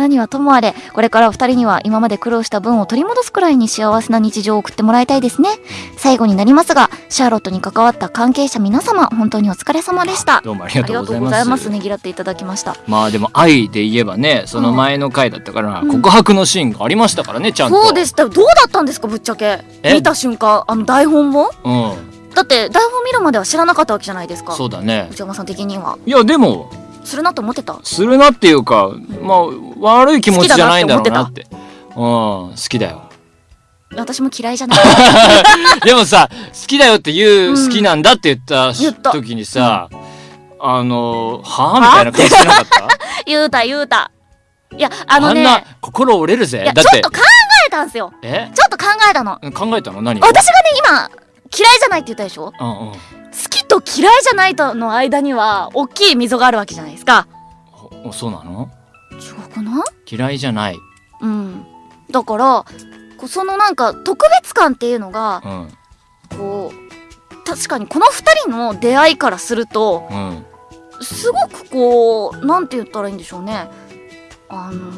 何はともあれこれからお二人には今まで苦労した分を取り戻すくらいに幸せな日常を送ってもらいたいですね。最後になりますがシャーロットに関わった関係者皆様本当にお疲れ様でしたどうもありがとうございます。ありがとうございますねぎらっていただきました。まあでも愛で言えばねその前の回だったから、うん。告白のシーンがありましたからねちゃんと。そうでした。どうだったんですかぶっちゃけ。え？見た瞬間。あの台本をうん。だって台本見るまでは知らなかったわけじゃないですか。そうだね。内山さん的には。いやでもするなと思ってた？するなっていうかまあ悪い気持ちじゃないんだろうなって。うん好きだよ。私も嫌いじゃない。でもさ好きだよって言う、うん。好きなんだって言った言った。時にさ、あのはあみたいな顔してなかった？言うた言うた。いやあのね。んな心折れるぜ。だって。ちょっと考えたんすよ。え？ちょっと考えたの。考えたの？何を？私がね今嫌いじゃないって言ったでしょ？うんうん。好きと嫌いじゃないとの間には大きい溝があるわけじゃないですか。おそうなの？かな？嫌いじゃない。うん。だからそのなんか特別感っていうのがうん。こう確かにこの2人の出会いからするとうん。すごくこうなんて言ったらいいんでしょうね。あの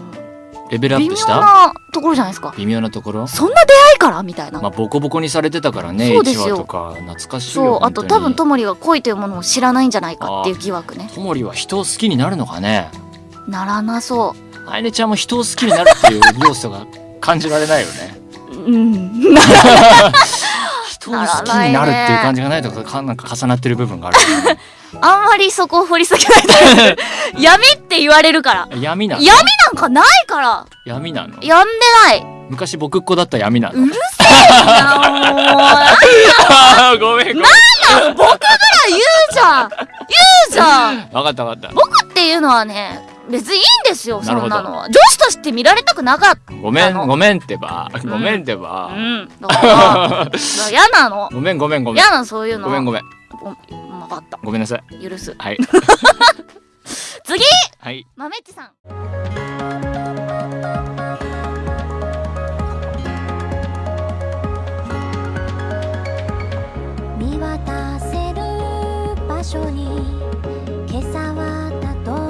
レベルア微妙ップした？なところじゃないですか。微妙なところ？そんな出会いからみたいな、まあボコボコにされてたからね1そうですよ。話とか。懐かしいそうあと多分ともりが恋というものを知らないんじゃないかっていう疑惑ね。ともりは人を好きになるのかね？ならなそうあいねちゃんも人を好きになるっていう要素が感じられないよね。うん。人を好きになるっていう感じがないとかかなんか重なってる部分がある あんまりそこを掘り下げないで。闇って言われるから闇なの？闇なんかないから。闇なの？やんでない。昔僕っ子だった闇なの。うるせえな ごめんごめん。もう僕ぐらい言うじゃん。言うじゃん。分かった分かっ僕っていうのはね別にいいんですよそんなのは。女子として見られたくなかったたごめんごめんってば。ごめんってば。うん。だか 嫌なの。ごめんごめんごめん。嫌なそういうのごめんごめん。分かった。ごめんなさい。許す。はい。次！はい。豆っちさん。見渡せる場所に今朝はたど